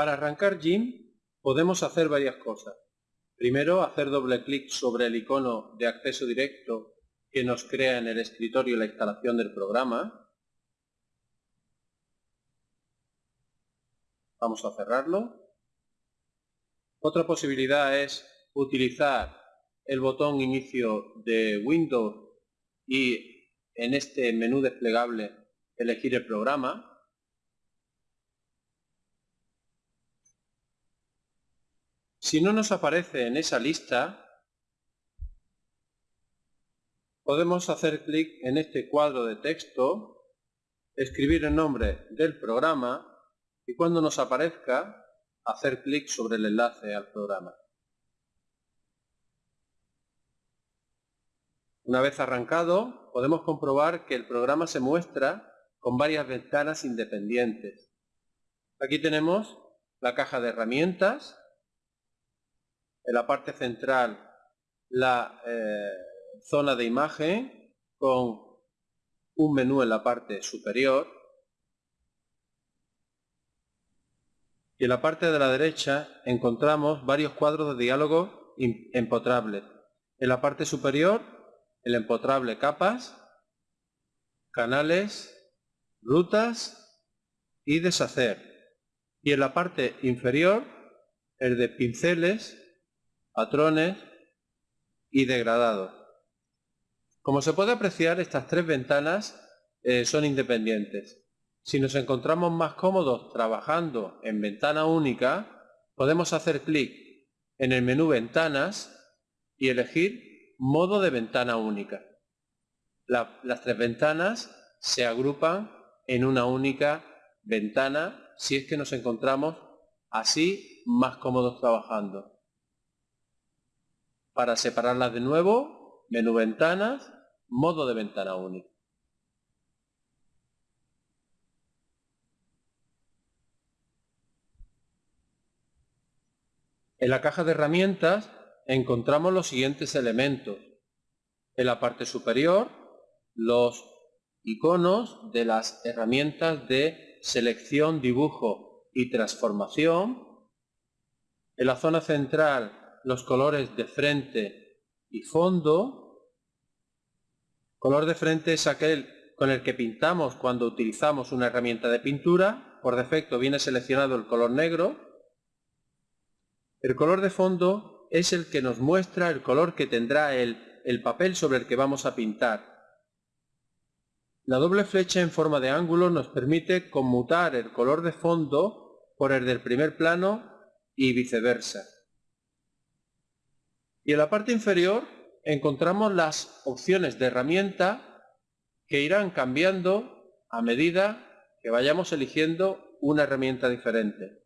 Para arrancar GIMP podemos hacer varias cosas. Primero, hacer doble clic sobre el icono de acceso directo que nos crea en el escritorio la instalación del programa. Vamos a cerrarlo. Otra posibilidad es utilizar el botón inicio de Windows y en este menú desplegable elegir el programa. Si no nos aparece en esa lista, podemos hacer clic en este cuadro de texto, escribir el nombre del programa y cuando nos aparezca, hacer clic sobre el enlace al programa. Una vez arrancado, podemos comprobar que el programa se muestra con varias ventanas independientes. Aquí tenemos la caja de herramientas, en la parte central la eh, zona de imagen con un menú en la parte superior y en la parte de la derecha encontramos varios cuadros de diálogo empotrables. En la parte superior el empotrable capas, canales, rutas y deshacer. Y en la parte inferior el de pinceles, patrones y degradados. Como se puede apreciar, estas tres ventanas eh, son independientes. Si nos encontramos más cómodos trabajando en ventana única, podemos hacer clic en el menú Ventanas y elegir Modo de ventana única. las tres ventanas se agrupan en una única ventana si es que nos encontramos así más cómodos trabajando. Para separarlas de nuevo, menú ventanas, modo de ventana única. En la caja de herramientas encontramos los siguientes elementos. En la parte superior, los iconos de las herramientas de selección, dibujo y transformación. En la zona central, los colores de frente y fondo. Color de frente es aquel con el que pintamos cuando utilizamos una herramienta de pintura. Por defecto viene seleccionado el color negro. El color de fondo es el que nos muestra el color que tendrá el, el papel sobre el que vamos a pintar. La doble flecha en forma de ángulo nos permite conmutar el color de fondo por el del primer plano y viceversa. Y en la parte inferior encontramos las opciones de herramienta que irán cambiando a medida que vayamos eligiendo una herramienta diferente.